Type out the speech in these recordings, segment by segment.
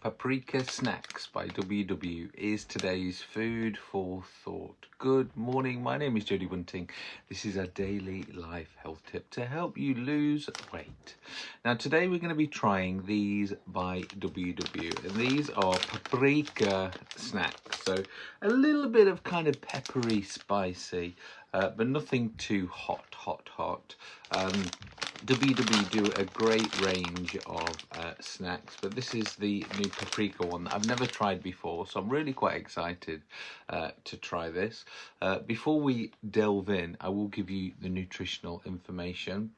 Paprika Snacks by WW is today's food for thought. Good morning, my name is Jodie Bunting. This is a daily life health tip to help you lose weight. Now today we're going to be trying these by WW and these are paprika snacks. So a little bit of kind of peppery, spicy, uh, but nothing too hot, hot, hot. Um, WW do a great range of uh, snacks, but this is the new paprika one that I've never tried before, so I'm really quite excited uh, to try this. Uh, before we delve in, I will give you the nutritional information.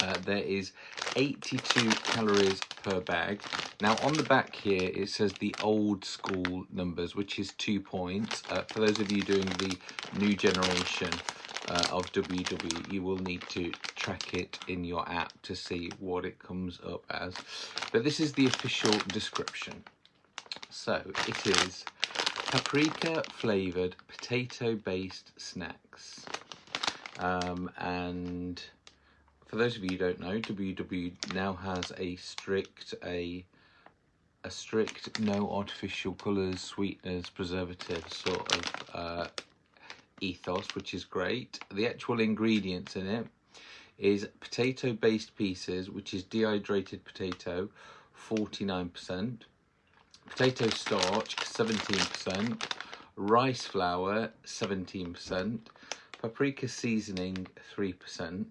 Uh, there is 82 calories per bag. Now on the back here it says the old school numbers, which is two points. Uh, for those of you doing the new generation, uh, of WW, you will need to track it in your app to see what it comes up as. But this is the official description. So it is paprika flavoured potato based snacks. Um, and for those of you who don't know, WW now has a strict a a strict no artificial colours, sweeteners, preservatives sort of uh, ethos, which is great. The actual ingredients in it is potato based pieces, which is dehydrated potato, 49%, potato starch, 17%, rice flour, 17%, paprika seasoning, 3%.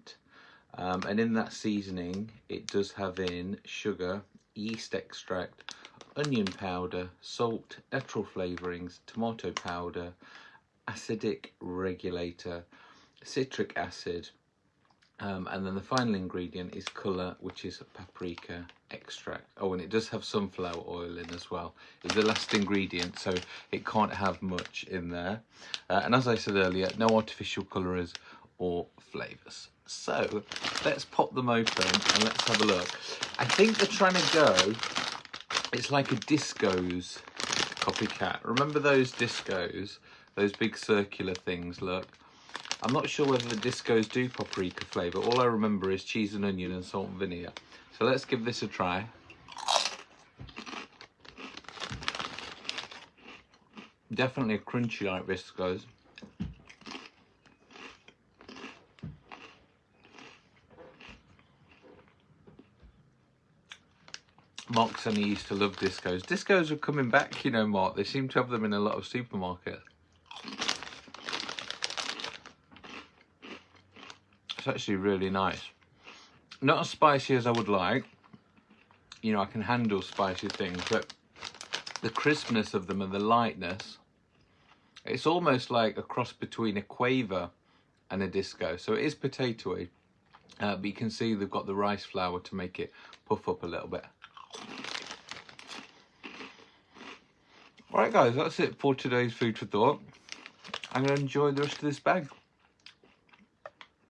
Um, and in that seasoning, it does have in sugar, yeast extract, onion powder, salt, natural flavourings, tomato powder, acidic regulator, citric acid, um, and then the final ingredient is colour, which is paprika extract. Oh, and it does have sunflower oil in as well. It's the last ingredient, so it can't have much in there. Uh, and as I said earlier, no artificial colours or flavours. So let's pop them open and let's have a look. I think they're trying to go, it's like a discos copycat. Remember those discos those big circular things, look. I'm not sure whether the discos do paprika flavour. All I remember is cheese and onion and salt and vinegar. So let's give this a try. Definitely a crunchy like Discos. Mark he used to love discos. Discos are coming back, you know, Mark. They seem to have them in a lot of supermarkets. It's actually really nice. Not as spicy as I would like. You know, I can handle spicy things, but the crispness of them and the lightness, it's almost like a cross between a quaver and a disco. So it is potatoey, uh, but you can see they've got the rice flour to make it puff up a little bit. Alright guys, that's it for today's food for thought. I'm going to enjoy the rest of this bag.